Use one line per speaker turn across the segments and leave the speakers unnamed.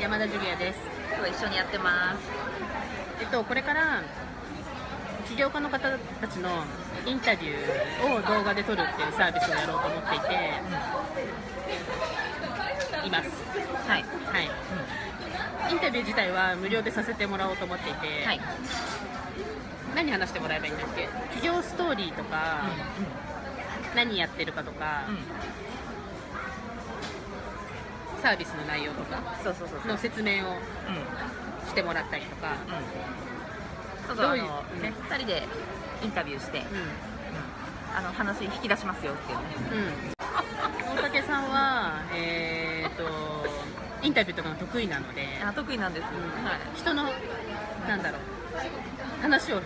山田ジュリアです。
今日一緒にやってます。
えっとこれから起業家の方たちのインタビューを動画で撮るっていうサービスをやろうと思っていて、います。
はい。
はい、インタビュー自体は無料でさせてもらおうと思っていて、
はい。
何話してもらえばいいんだっけ？起業ストーリーとか、何やってるかとか、サービスの内容とか
そうそうそうそう。
の説明を
うん。
してもらったりとか、
そうそう
どういう
あのね二人でインタビューして、
う
あの話引き出しますよっていうね。
んうん、大竹さんは、えー、とインタビューとかが得意なので、
あ得意なんです、
うん。
はい。
人のなんだろう。話を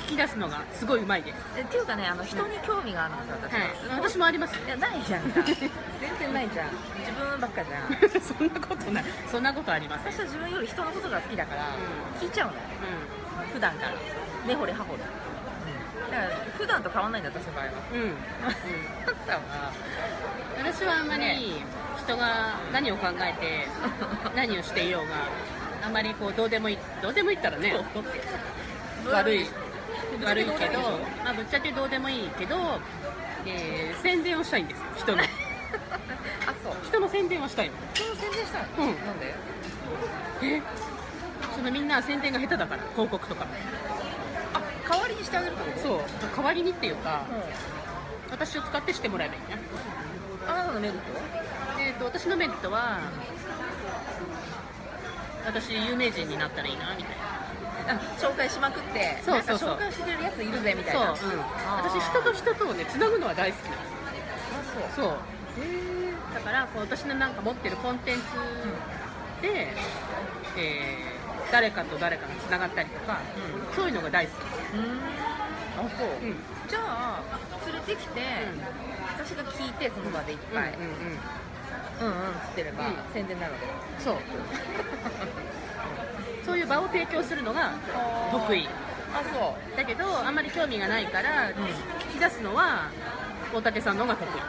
引き出すのがすごいうまいです、
えっていうかねあの人に興味があるんですよ私は、
はい、私もあります。
いやないじゃん。か 全然ないじゃん自分ばっかじゃん。
そんなことない。そんなことありません。
私は自分より人のことが好きだから、
う
聞いちゃうのよ。普段から。根掘り葉掘り、だから普段と変わんないんだ私の場合は。
うん、うん。私はあんまり人が何を考えて 何をしていようがあんまりこうどうでもいいどうでもいいったらね悪い悪いけど、まあ、ぶっちゃけどうでもいいけど、えー宣伝をしたいんですよ人の人の宣伝をしたいの？
その宣伝したの、
うん。
なんで？
え？そのみんな宣伝が下手だから広告とか。
あ代わりにしてあげるってこと？
そう。代わりにっていうか
う
私を使ってしてもらえばいいね
んあなたのメリット？は
えー、と私のメリットは私有名人になったらいいなみたいな。
あ紹介しまくって
そうそうそう。
紹介してくれるやついるぜみたい
そう、
な
うん、私人と人とをねつなぐのは大好きなの。
あそう。
そう。
へ
だからこう私のなんか持ってるコンテンツで、えー誰かと誰かがつながったりとか、
う
そういうのが大好
えうん。あそう、
き、うん。
じゃあ連れてきて、私が聞いてその場でいっぱい、
うんうんうん。
うんうんつってれば、
うん
宣伝になるわけ
そうそういう場を提供するのが得意
あそう
だけどあんまり興味がないから、聞き出すのは大竹さんの方が得意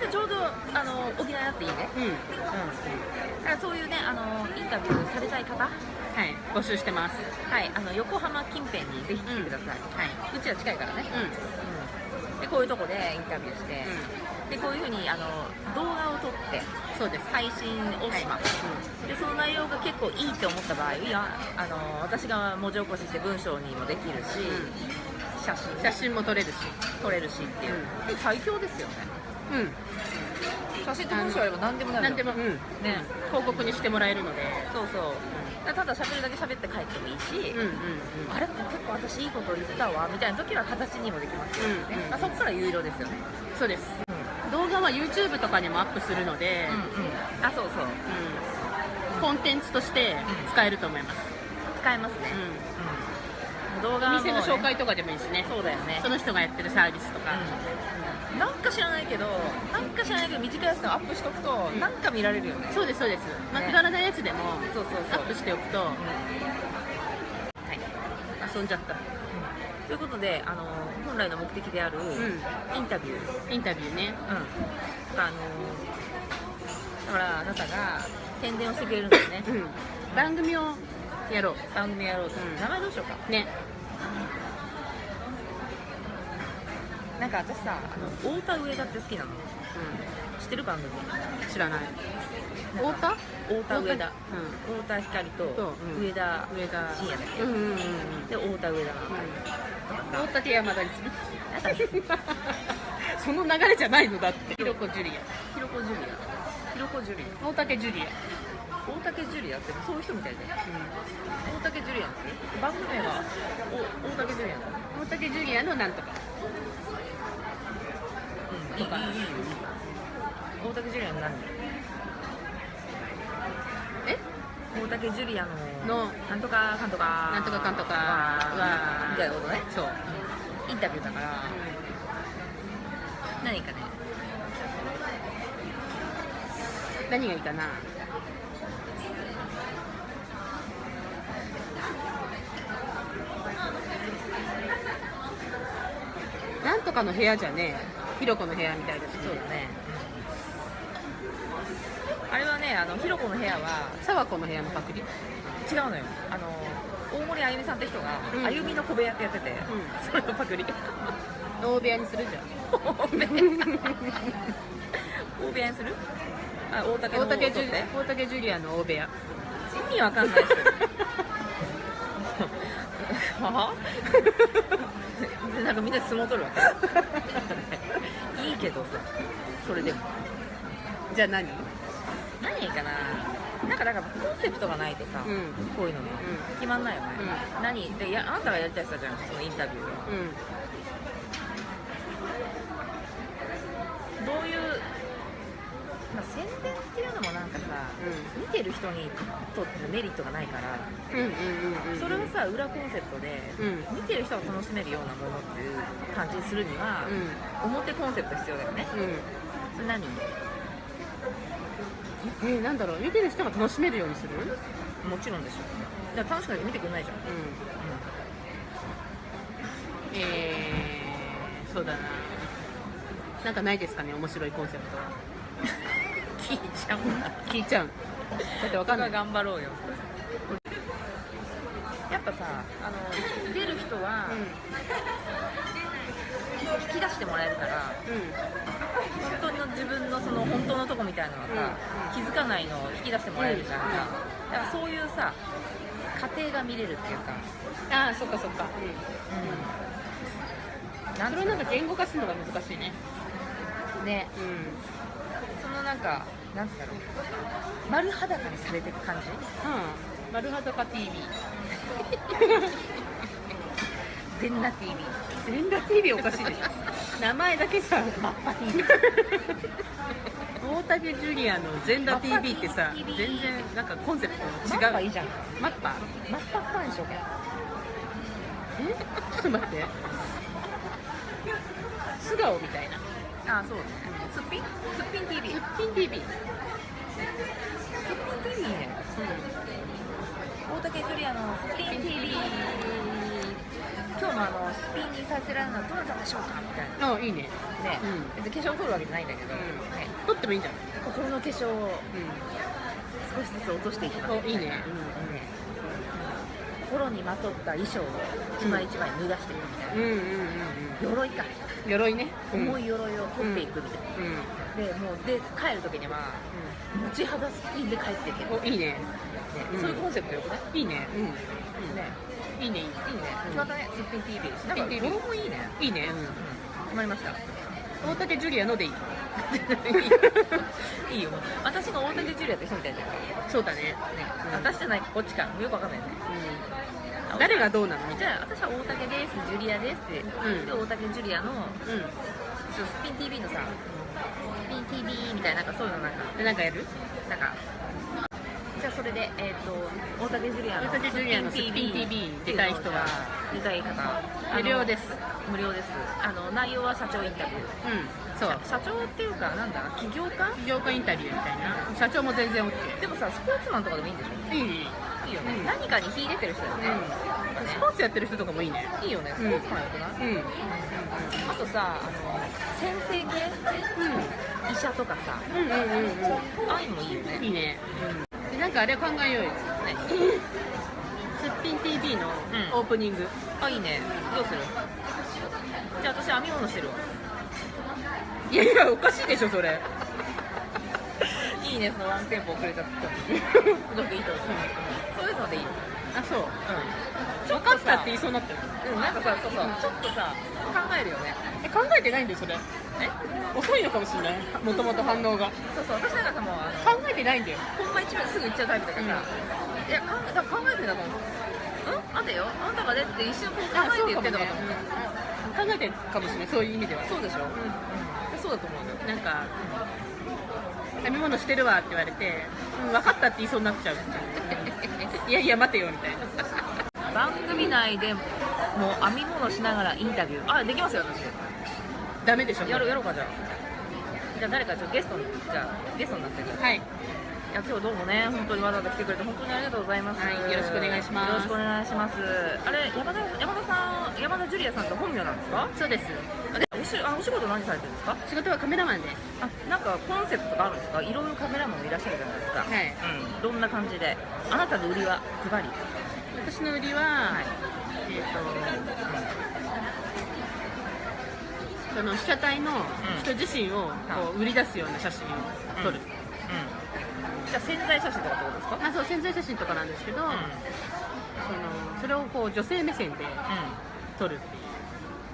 でちょうどあの補い合っていいね。
うん、うん。
だからそういうねあのインタビューされたい方。は
はい。募集してます。
い。あの横浜近辺にぜひ来てください、
はい。う
ちら近いからね、
うん。
でこういうとこでインタビューして、でこういうふうにあの動画を撮って
そうです。
配信をします、でその内容が結構いいって思った場合いやあの私が文字起こしして文章にもできるし、写真
写真も撮れるし。
撮れるしっていう、で最強ですよね
うん。
写真と文章あれば何でもなる
何でも、うん。
ね。
広告にしてもらえるので。
そうそう。ただ喋るだけ喋って帰ってもいいし、
うんうんうん。
あれ結構私いいこと言ったわみたいな時は形にもできますよね、
うんうん
まあ、そこから有料ですよね。
そうです。動画は YouTube とかにもアップするので、
うんうん。あそうそう。
うん。コンテンツとして使えると思います、
使えますね、
う
動画
ん、お店の紹
ね
介とかでもいいしね。
そうだよね。
その人がやってるサービスとか、
うんなんか知らないけどなんか知らないけど短いやつでもアップしとくと、
ん。
なんか見られるよね。
そうですそうです、まあ、
ね
くだらないやつでも
そうそうそう。
アップしておくと、はい、
はい
遊んじゃった。
ということであの本来の目的である
ん。
インタビュー、うん、
インタビューね。
とかあのだからあなたが宣伝をしてくれるんですね。
うん。番組をやろ
番組やろうと、
うん。
名前どうしようか。
うね
なんか私さあの太田上田って好きなの。
う
知ってる番組？
ん知らない。太田？
太田上田。
う
太田光と上田
ん。上田
深夜だっけ、
うんうんうんうん。
で太田上田な。の、
大竹山田にするその流れじゃないのだって。ひろこジュリア。
ろこジュリア。ひろこジュリア。
大竹ジュリア、
大竹ジュリアってそういう人みたいで大竹ジュリアンです番組名がお大竹ジュリア
大竹ジュリアのなんとか
とか。大竹ジュリアの何？
え？
大竹ジュリアのなんとかかんとか。
なんとかかんとか。
みたいなことね。
そう、
インタビューだから、何かね。
何がいいかな？なんとかの部屋じゃねひろこの部屋みたいだし
そうだね。あれはねあのひろこの部屋は
沢子の部屋のパクリ？
違うのよ。あの大森あゆみさんって人が、
うん。
あゆみの小部屋ってやってて、
う
それのパクリ。
大部屋にするじゃん。
大部屋大部屋にする？あ大竹の
大竹ジュ大竹ジュリアの大部屋。
意味わかんないですよは でなんかみんな相撲取るわけ。いいけどさそれでも。
じゃあ何？
何かな。なんかだからコンセプトがないとさ、
うん。
こういうのね、
うん。
決まんないよね、
う
何？でいやあなたがやりたい人じゃんそのインタビューを
うん
どういう、まあ、宣伝っていうのもなん。見てる人にとってのメリットがないから、
うんうんうんうん
それをさ裏コンセプトで、
うん。
見てる人が楽しめるようなものっていう感じにするには、表コンセプト必要だよね。
うん。うん
それ何？
えー、なんだろう？見てる人が楽しめるようにする？うん
もちろんでしょ。だから楽しくないと見てくれないじゃん、
えー、そうだな。なんかないですかね？面白いコンセプトは
聞いちゃう
聞いちゃう。だってわかんない。
頑張ろうよ。やっぱさあの出る人は引き出してもらえるから本当の自分のその本当のとこみたいなのはさ、気づかないのを引き出してもらえるじゃんか、だからそういうさ過程が見れるっていうか、
うんああそっかそっか、
うん、なん。
それをなんか言語化するのが難しいね。
ね。
うん。
そのなんかなんだろう丸裸にされていく感じ？
うん。丸裸 TV
全裸 TV
全裸 TV おかしいでしょ。名前だけさ
マッパ TV
大竹ジュリアの全裸 TV ってさ全然なんかコンセプト
マッ
が違う。
パいいじゃん。
マッパ？
マッパっぱにしようか
え？ちょっと待って。素顔みたいな
あそう。ねすっぴん？すっぴん TV
すっぴん TV
すっぴん TV いいね。大竹ジュリアのすっぴん TV 今日のあのすっぴんにさせられるのはどなたでしょうか？みたいな。
あいいね。
ね、
うん。
別に化粧を取るわけじゃないんだけど、
うん。
ね、
撮ってもいいんじゃない
心の化粧を
う
少しずつ落としていきます。
おいいね。
ね心にまとった衣装を一枚一枚脱がしていくみたいな、
んうんうんうん。
鎧か、
うん鎧ね。
重い鎧を取っていくみたいな、でもうで帰る時には持ち肌すっぴんで帰っていける、
いいね。うん。
そういうコンセプトよくね
い？いね。うん。
ね。
いいねいいね。
いいね、まったねすっぴん TV なんかもいいね、
いいね。
うん、決まりました？
うん大竹ジュリアのでいい。
いいよ。私が大竹ジュリアって人みたいじゃん、ね
そうだね。うん。
私じゃないこっちかよくわかんないね。
うん。誰がどうなの？み
じゃあ私は大竹ですジュリアですって、
ん。
で大竹ジュリアのうスピン TV のさスピン TV みたいななんかそういうのなんか。
なんかやる？
なんかじゃあそれでえっ、と大竹ジュリアの
大竹ジュリアのすっぴん TV 出たい人は
出たい方。
無料です。
無料です。あの内容は社長インタビュー。
うんそう。
社長っていうかなんだ起業家？
起業家インタビューみたいな。社長も全然 OK
でもさスポーツマンとかでもいいんでしょ？
いい。ね
いいよね、
うん
何かに秀でてる人だよね、
うん。スポーツやってる人とかもいいね。
いいよね。スポーツマンよくない、
うん。
あとさあの先生系？医者とかさ。
うんうんうんうん。
ああいうのもいいよね。
いいねでなんかあれ考えようよ。
ね
すっぴん TV の
うん。
オープニング。
あいいね。どうする？じゃあ私編み物してるわ
いやいやおかしいでしょそれ。
いいねそのワンテンポ遅れたツッコミ。すごくいいと思うそういうのでいいよ
あそう。
うん。
分かったって言いそうになったよ
うんなんかさそうそう。ちょっとさ考えるよね。
え考えてないんだよそれ。
え
遅いのかもしれない。もともと反応が。
そうそう私なんかさもうあの
考えてないんだよ。
本番一番すぐ行っちゃうタイプだから。さ、いや考えだから考えてんだと思う。うん待てよ。あんたがねって一瞬こう考えて言ってんのかと思う。
考えてるかもしれない。そういう意味では。
そうでしょ、うん。そうだと思うよ。
なんか編み物してるわって言われて、うん、分かったって言いそうになっちゃう。いやいや待てよみたいな。
番組内でもう編み物しながらインタビュー。あできますよ私
ダメでしょ。
やろうやろうかじゃあ。じゃあ誰かちょっとゲストにじゃあゲストになってください。
はい。
いや今日どうもね本当にわざわざ来てくれて本当にありがとうございます、
はいよろしくお願いします。
よろしくお願いします。あれ山田山田さん山田ジュリアさんって本名なんですか？
そうです。
あで後しあお仕事何されてるんですか？
仕事はカメラマンです。
あなんかコンセプトとかあるんですか？いろいろカメラマンもいらっしゃるじゃないですか。
はい。
うん、どんな感じで？あなたの売りはズバリ。
私の売りは、
はい。
えっ、とその被写体の人自身をこう売り出すような写真を撮る、
うん。じゃあ潜在写真とかってことですか？
あそう潜在写真とかなんですけど、
うん。
そのそれをこう女性目線で撮るっ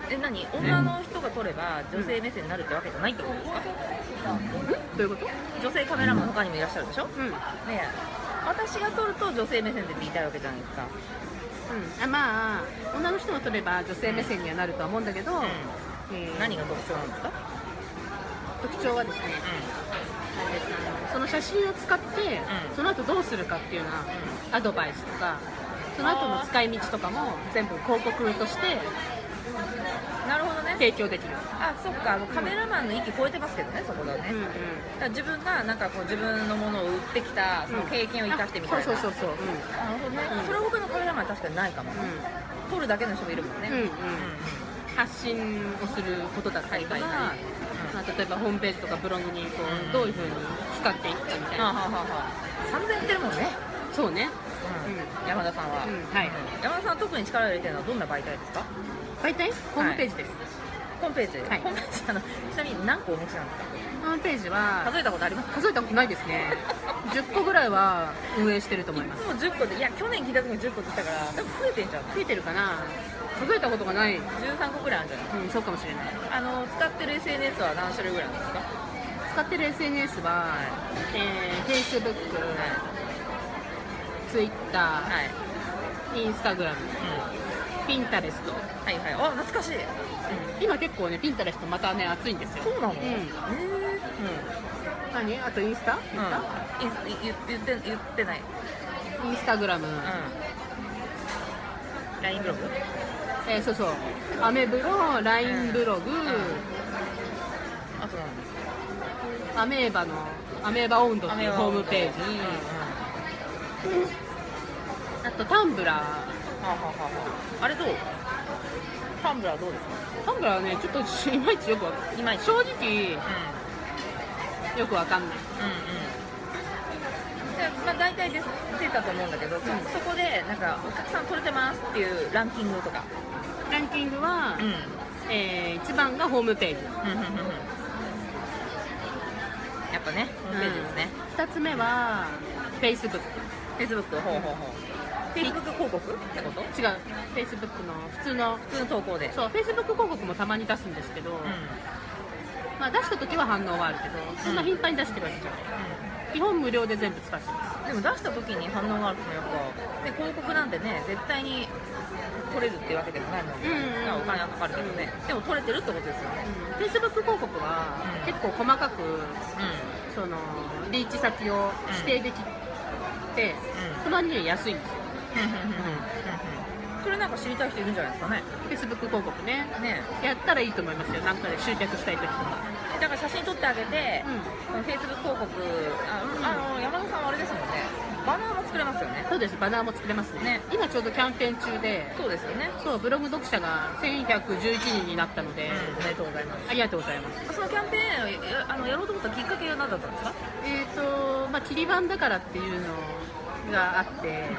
ていう。
え何？女の人が撮れば女性目線になるってわけじゃないってことですか、
どういうこと？
女性カメラマン他にもいらっしゃるでしょ、ね
うん、うん、
え。私が撮ると女性目線でって言いたいわけじゃないですか、
あまあ女の人が撮れば女性目線にはなるとは思うんだけど、えー
何が特徴なんですか、
特徴はですね、その写真を使って、
うん。
その後どうするかっていうようなアドバイスとかその後の使い道とかも全部広告として
なるほどね。
提供できる、
あそっか。もうカメラマンの域超えてますけどねそこだね、
うんうん。
だから自分がなんかこう自分のものを売ってきたその経験を生かしてみたいな、
そうそうそうそう、
なるほどね、
うん。
それは他のカメラマンは確かにないかも、
う
撮るだけの人もいるもんね、
ん。うんうん発信をすることだったりとか、
はいはいはい。
まあ、例えばホームページとかブログにこ
うん。
うどういうふうに使っていくかみたいな、
はあはあはあは。あ3000円ってるもんね、
そうね。
うん。山田さんは、
うん。はい
山田さんは特に力を入れてるのはどんな媒体ですか？
媒体？ホームページです、
ホームページ、
はい。
ホームページあのちなみに何個お持ちなんですか？
ホームページは
数えたことありますか？
数えたことないですね。10個ぐらいは運営してると思います。
いつも10個でいや去年聞いた時に10個って言ったから多分増えてんじゃん。
増えてるかな数えたことがない、う
13個ぐらいあるんじゃない？
ん、そうかもしれない。
あの使ってる SNS は何種類ぐらいなんですか？
使ってる SNS は、えー、Facebook、Twitter、
はい、
Instagram、
う
Pinterest、
ん、はいはい。あ懐かしい、
今結構ね Pinterest またね熱いんですよ。
そうなの、
うん。
へ
何？あとインスタ？イン
えうんい言言って言ってない。
スタインスタグラム、
うん。LINE ブログ？
えーそうそう。アメブロ LINE ブログ、
あと
アメーバのアメーバ温度っていうホームページ、あとタンブラー。
はあ、はあはあ。はあ、あれどう？タンブラーどうですか？
タンブラーはねちょっといまいちよくわかんない。正直
うん。
よくわかんない。
うんうんでまあ、大体出出たと思うんだけど、そそこでなんかお客さん取れてますっていうランキングとか、
ランキングは、
うん。
えー、1番がホームページ。
やっぱねホームページですね、
2つ目は Facebook
フェイスブックほうほうほう。フェイスブック広告？ってこと？
違う。Facebook の普通の
普通の投稿で。
そう Facebook 広告もたまに出すんですけど、
うん。
まあ、出した時は反応はあるけどそんな頻繁に出してるわけじゃない、基本無料で全部使ってます。
でも出した時に反応があるとやっぱで広告なんてね絶対に取れるっていうわけでもないもんね、
うんうん。
お金はかかるけどね。でも取れてるってことですよ。ね
Facebook 広告は
うん
結構細かくそのリーチ先を指定できて、その割には安いんですよ
それなんか知りたい人いるんじゃないですかね。
Facebook 広告ね。
ね。
やったらいいと思いますよ。なんかで集客したい時とか。
だから写真撮ってあげて、
う
フェイスブック広告ああの山田さんはあれですもんね。バナーも作れますよね。
そうです。バナーも作れますね。
ね。
今ちょうどキャンペーン中で。
そうですよね。
そうブログ読者が1111人になったので、
おめでとうございます。
ありがとうございます。
そのキャンペーンをやあのやろうと思ったきっかけは何だったんですか？
えっ、とまあ切り板だからっていうのがあって、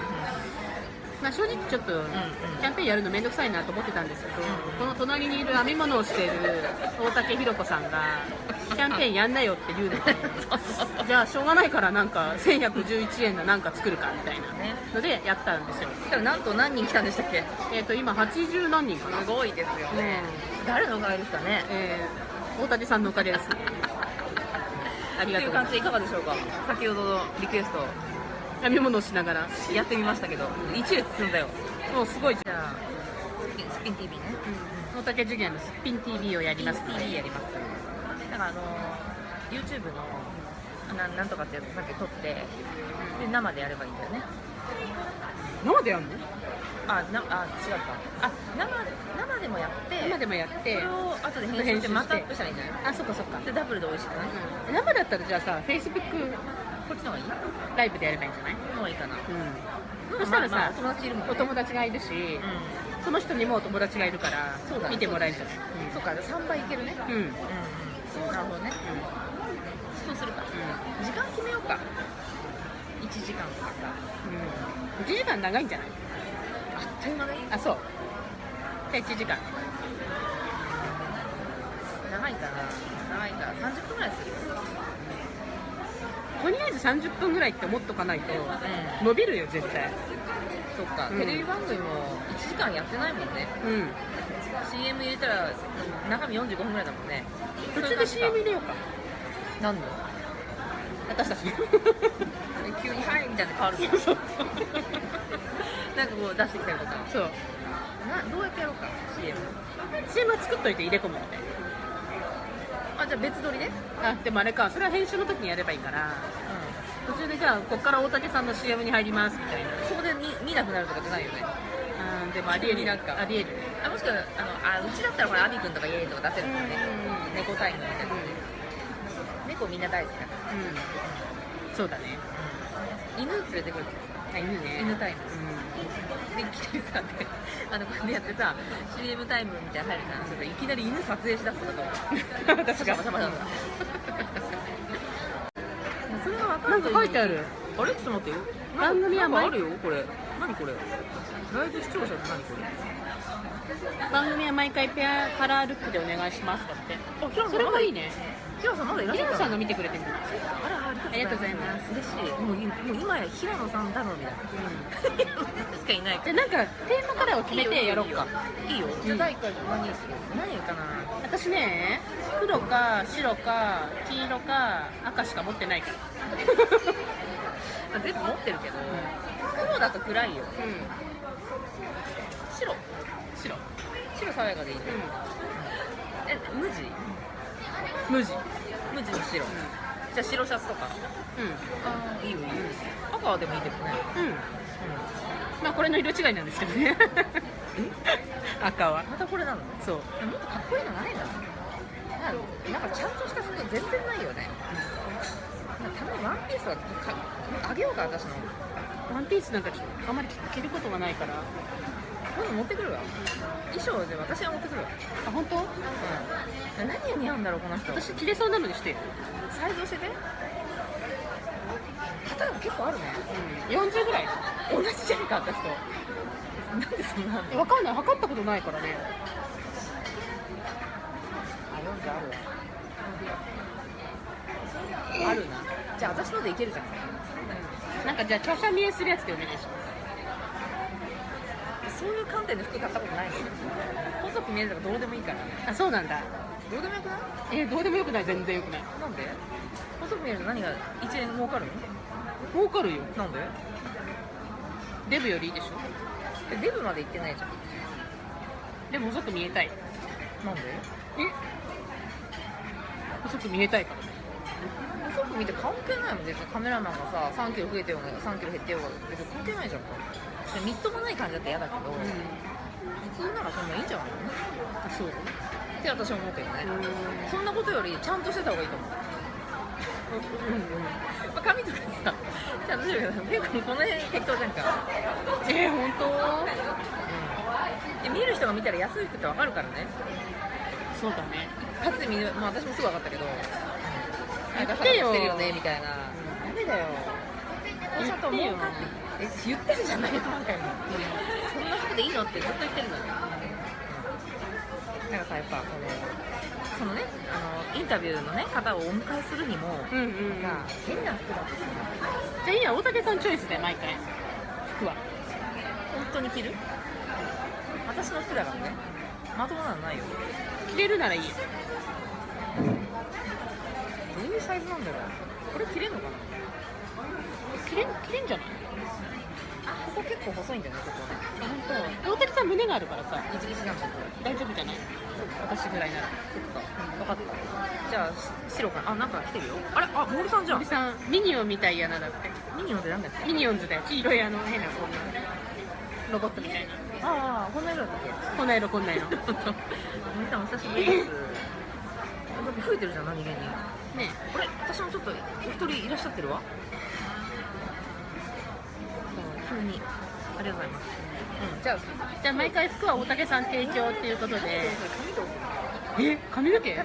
まあ、正直ちょっとキャンペーンやるの面倒くさいなと思ってたんですけど、この隣にいる編み物をしている大竹ひろ子さんがキャンペーンやんなよって言うので じゃあしょうがないからなんか1111円のなんか作るかみたいな
ね
のでやったんですよ。
そしたらなんと何人来たんでしたっけ？
えっ、と今80何人かな。
すごいですよね。誰のおかげですかね？
えー大竹さんのおかげです。ありがとうございま
という感じでいかがでしょうか？先ほどのリクエスト。
す編み物をしながら
やってみましたけど。一列進んだよ。
もうすごい
じゃあスピンスピン TV ね。
大竹ジュニアのすっぴん TV をやります。ので
TV やります。だからあの YouTube のななんとかってやつさっき撮ってで生でやればいいんだよね。
生でやるの？
あなあ違うかあ生生でもやって
生でもやって
それを後で編集してまたアップしたらいいんじゃない？
あそっかそっか、
でダブルで美味しくない？
うん、生だったらじゃあさ Facebook
こっちの方がいい？
ライブでやればいいんじゃない？
この方がいいかな。
うん。そしたらさ、
まあまあお友達いるもんね。
お友達がいるし、
う
そのその人にもお友達がいるから
そうだ
見てもらえるんじゃない？
んそうか3倍いけるね。
うん、うん。
うんうんなるほどね。そうするか。時間決めようか。1時間とかさ。
うん、1時間長いんじゃない？
あっという間がいい？
あそう。じゃあ1時間。
長いかな。長いから30分ぐらいする
とりあえず30分ぐらいって思っとかないと
うん。
伸びるよ絶対。
そっか、
うん。
テレビ番組も1時間やってないもんね。
うん。
CM 入れたら中身45分ぐらいだもんね。
途中で CM 入れようか。
何の？
私たち
急に「はい」みたいなの変わるじゃん
そう。
なんかこう出してきたりとか。
そう。
などうやってやろうか CM
CM は作っといて入れ込むみたい
あじゃあ別撮りで
なあでもあれか。それは編集の時にやればいいから。途中でじゃあこっから大竹さんの CM に入りますみたいな。
そこで見見なくなるとかじゃないよね。
うんでもありえる
なんか。
ありえる。
あもしくはあのあうちだったらこれアビ君とかイエーイとか出せるもんね。
うん
猫タイムみたいな猫みんな大好きだから。
うん。そうだね。
犬連れてくる
あ犬ね。
犬タイム
う
で来てさであのこうやってやってさ CM タイムみたいなの入るからそれいきなり犬撮影しだすとかと思う
ん。私が
バシャバシャバシャそれが分か
なんか書いてある。
あれ？ちょっと待ってよ。
番組は毎
あるよこれ。何これ？ライブ視聴者って何これ。
番組は毎回ペアカラールックでお願いしますだって。
あ
それもいいね
平野さんまだいらっしゃる
さんが見てくれてるんだ
あらあ
ありがとうございます。
嬉しい。もういもう今や平野さんだろうみたいな。平野さん。しかいない
じゃあなんかテーマカラーを決めてやろうか。
いいよ。じゃあ第1回何にする何かな。
私ね黒か白か黄色か赤しか持ってないから。
あ全部持ってるけど。黒だと暗いよ。
うん。
白。
白。
白爽やかでいいね。え無地？
無地
無地の白。じゃあ白シャツとか。
うん。
いいよいいよ。赤はでもいいけどね。
うん。まあこれの色違いなんですけどね。赤は。
またこれなの？
そう。
もっとかっこいいのないの？なんかちゃんとした服全然ないよね。たまにワンピースはかあげようか私の
ワンピースなんかあんまり着ることがないから。
今度持ってくるわ。衣装で私は持ってくるわ。
あ本当？
うん。何が似合うんだろうこの人。
私着れそうなのにして。よ、
サイズ教えて。肩が結構あるね。
うん、40ぐらい。
同じじゃんか私と。なんでそんなの。
えわかんない。測ったことないからね。
あ40あるわ。あるな。じゃあ私のでいけるじゃん
なんかじゃあ華奢見えするやつでお願いします。
そういう観点で服買ったことないの？細く見えるとかどうでもいいから。
あそうなんだ。
どうでもよくない？
えどうでもよくない？全然よくない。
なんで？細く見えると何が1円儲かるの？
儲かるよ。
なんで？
デブよりいいでしょ？
えデブまで行ってないじゃん。
でも細く見えたい。
なんで？
え？細く見えたいから。ね
細く見て関係ないもん別にカメラマンがさ3キロ増えてようが3キロ減ってようが別に関係ないじゃんか。でみっともない感じだって嫌だけど、
う
普通ならそんないいんじゃないの？
そう
って私は思うけどね、
うん。
そんなことよりちゃんとしてた方がいいと思う。まあ髪とかさちゃんとしてるけど結構この辺適当じゃんか。
えー、本当？
で見る人が見たら安い服ってわかるからね。
そうだね。
かつて見る、まあ、私もすぐ分かったけど
言ってよ
なんかさしてるよねみたいな。ダメだよ
言ってよ
ちゃんと儲かってえ言ってるじゃない何回もそんな服でいいのってずっと言ってるのよなんかさやっぱこのそのねあのインタビューのね方をお迎えするにも、
うんうんうんじゃ
さ変な服だとさ
あいいや大竹さんチョイスで毎回服は
本当に着る私の服だからねまともなのないよ
着れるならいいよ
サイズなんだろうこれ着れんのかな？
着れん着れんじゃない？
ここ結構細いんだよねここね。
あ本当。大竹さん胸があるからさ。
ギチギチなんだ
大丈夫じゃない？私ぐらいなら。
そっか。分かった。じゃあし白かな。あなんか来てるよ。あれ？あ森さんじゃん。
森さんミニオンみたいやなだって。
ミニオンってなんだっけ？
ミニオンズだよ。黄色いあの変なこんなロボットみたいな。
ああこんな色だったっけ？
こんな色こんな色。
森さんお久しぶりです。増えてるじゃん何気に
ね
これ私もちょっとお一人いらっしゃってるわ。そう急に。ありがとうございます、うん、じゃあ
じゃあ毎回服は大竹さん提供っていうことで。え髪の毛？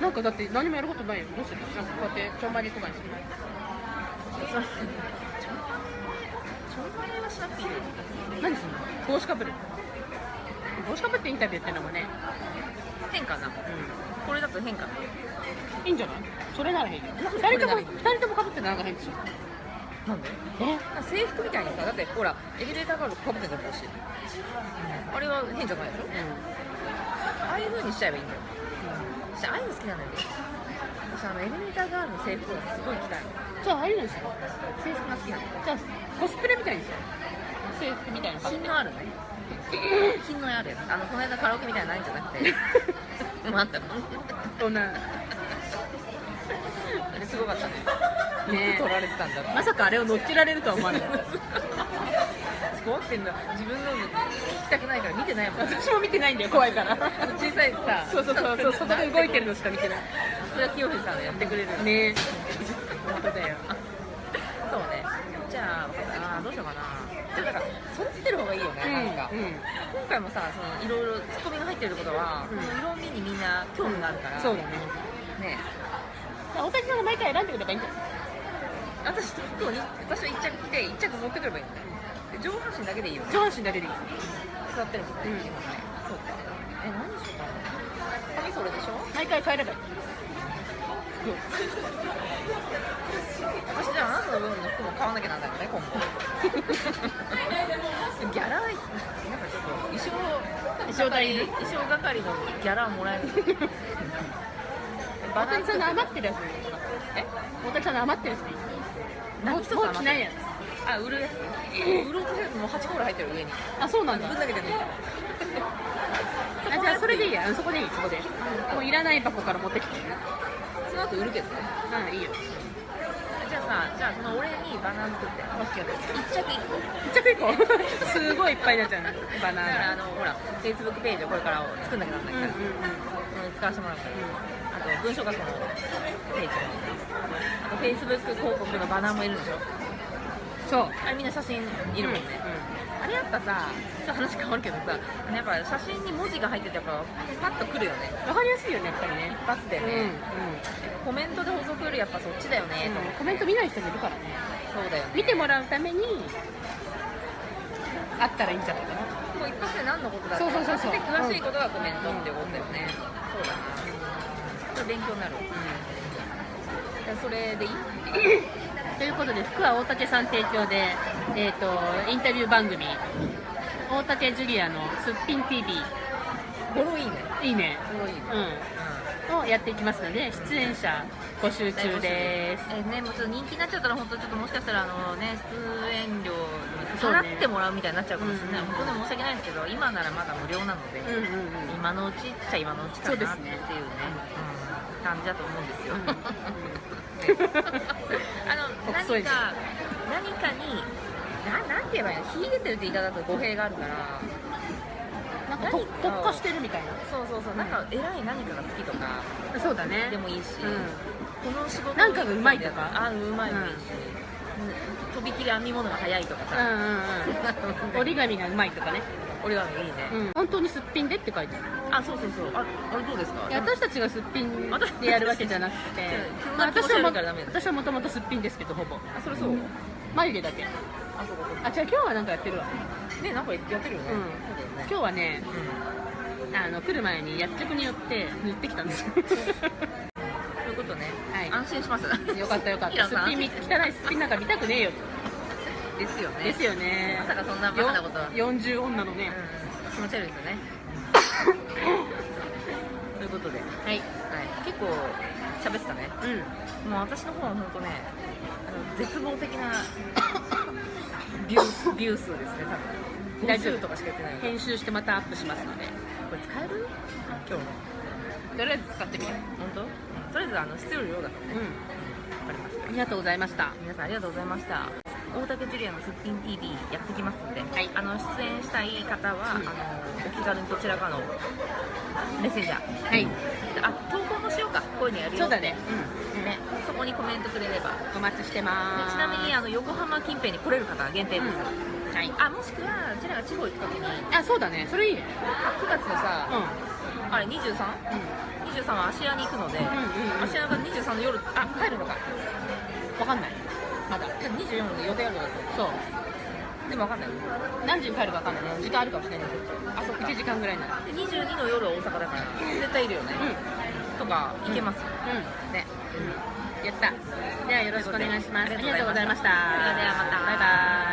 なんかだって何もやることないよ。どうする？なんかこうやってちょんまりとかにする
ちょんまげはしなくていいよ。
何すんの？帽子かぶる帽子かぶってインタビューってのもね。
変かな
う
これだと変かなん
いいんじゃないそれなら変よ
なんで？
二人とも
これならいい
二人ともかぶってなんか変で？しょ
なんで？
え
制服みたいにさだってほらエレベーターガールかぶってたらしいあれは変じゃないで？しょうああいう風にしちゃえばいいんだよ私ああいうの好きなんだよ私あのエレベーターガールの制服がすごい着たいの
じゃあああいうのにしよ
制服が好きなの
じゃあコスプレみたいにしよう制服みたいな
品のあるね品のあるやつあのこの間カラオケみたいなのないんじゃなくてで？もあったの
そんな
れすごかったね。
ね。
いつ撮られてたんだ
まさかあれを乗っけられるとは思わなかった
怖ってんだ自分の聞きたくないから見てないもん
私も見てないんだよ怖いから。
あの小さいさ
そうそうそうそう外で動いてるのしか見てない。
それは清藤さんがやってくれる。の
ね。本当だよ。
そうね。じゃああーどうしようかな。でもだから揃ってる方がいいよね、なんか、
うん。
今回もさそのいろいろツッコミが入ってるってことは、
うん。
この色味にみんな興味があるから、
そうだね。
ね
大竹さんが毎回選んでくればいいんじゃない
私と服をに私は1着着て1着持ってくればいいんだ。上半身だけでいいよね。
上半身だけでいい
座ってるもん。ね、
うん
そうかえ何しようかな。髪それでしょ。
毎回変えればい。い服
私じゃああなたの分の服も買わなきゃなんだよね今後 ギャラなんかちょっと衣装
衣装
衣装係のギャラもらえる
大竹さんの余ってるやつ
え
大竹さんの余ってるやつでいいもう
何一つ
もう着ないや
あ売るやつ売ろうとするともう8コール入ってる上に
あそうなんだ
ぶんだけて。る
あじゃあそれでいいやそこでいいそこでもういらない箱から持ってきて
その後売るけどね
うん。いいよ
じゃあさじゃあその俺にバナナ作って
オッケー
1着1個
一着一個すごいいっぱいになっちゃうねバナ
だから
ナ
あのほら Facebook ページをこれから作ん。なきゃなん。ない
うん。うん。
から、
うん。
うん。使わせてもらうから、と文章学校のページもあと Facebook 広告のバナーもいるでしょ。
そう。
あれみんな写真いるもんね、あれやっぱさちょっと話変わるけどさやっぱ写真に文字が入っててやっぱパッとくるよね。
わかりやすいよねやっぱりね。
一発で。
うん
ね、コメントで補足よりやっぱそっちだよね、と思って
コメント見ない人もいるからね。
そうだよね。
見てもらうためにあったらいいんじゃないかな。
もう一発で何のことだって。
そうそうそうそう。
で詳しいことがコメントってことだよね、そうだなこれ勉強になる、じゃあそれでいい？
ということで服は大竹さん提供で、えー、とインタビュー番組大竹ジュリアの「すっぴん TV
ボロいいね」
いいね、
いいね、
うん、をやっていきますので出演者募集中です。
えーね、もうちょっと人気になっちゃったら本当ちょっともしかしたらあのね出演料払ってもらうみたいになっちゃうかもしれない、
うん
本当に申し訳ないんですけど今ならまだ無料なので、
うんうんうん
今のうちっちゃ今のうちかなっていうね感じだと思うんですよ、
うん。
あの何か何かにななんて言えばいいの？秀でてるって言い方だと語弊があるから。
なんか特化してるみたい
そうそうそう。なんか偉い何かが好きとか
なそうだね。
でもいいし、
うん。
この仕事
なんかがうまいとか？
あうまい。もいいし、とびきり編み物が早いとかさ、
うんうんうん 折り紙がうまいとかね、
折り紙いいね、
うん、本当にすっぴんでって書いてある
あそうそうそう。ああれどうですか？
いや私たちがすっぴんでやるわけじゃなくて。
うん
まあ私はも私はもともとすっぴんですけどほぼ。
あそれそう、
眉毛だけ。
あそうかそうか。
あじゃあ今日はなんかやってるわ。
ねなんかやってるよね、
うん。今日はね
うん。
あの来る前に薬局によって塗ってきたんですよ。
そういうことね、
はい。
安心します。
よかったよかった。すっぴんみ汚いすっぴんなんか見たくねえよ。
ですよね。
ですよね。
まさかそんなバカなことは。
よ40女のね。
うん。気持ち悪いですよねということで、はい、
はい。
結構喋ってたね。
うん。
もう私の方は本当ねあの絶望的な ビュースビュー数ですね多分。
大丈夫
50とかしか言ってない
編集してまたアップしますので。
これ使える？今日の。
とりあえず使ってみよ
本当？とりあえずあの必要量だからね。
う、うん、ありがとうございました。
皆さんありがとうございました。大竹ジュリアのすっぴん TV やってきますんで、
はい。
あの出演したい方は、
うん。
あのお気軽にどちらかのメッセージャー。
はい。
あ投稿もしようか。こういうのやるよ。
そうだね。うん。
ね。そこにコメントくれれば。
お待ちしてま
ですちなみにあの横浜近辺に来れる方は限定です、
うん。はい。
あもしくはうちらが地方行く時に。
あそうだね。それいいね。
あ9月のさ、
う
あれ 23?23
ん
は芦屋に行くので、
うんうんうん。
芦屋が23の夜あ帰るのか。
分かんない。まだ。
じゃあ24で予定あるのか
そう。
でも分かんない。
何時に帰るか分かんないね。時間あるかもしれない。
あそっか
1時間ぐらいなら。
で22の夜は大阪だから絶対いるよね、とか行けますよ、
うん。
ね。
やった。で。はよろしくお願いします。ありがとうございました。
それではまた。
バイバイ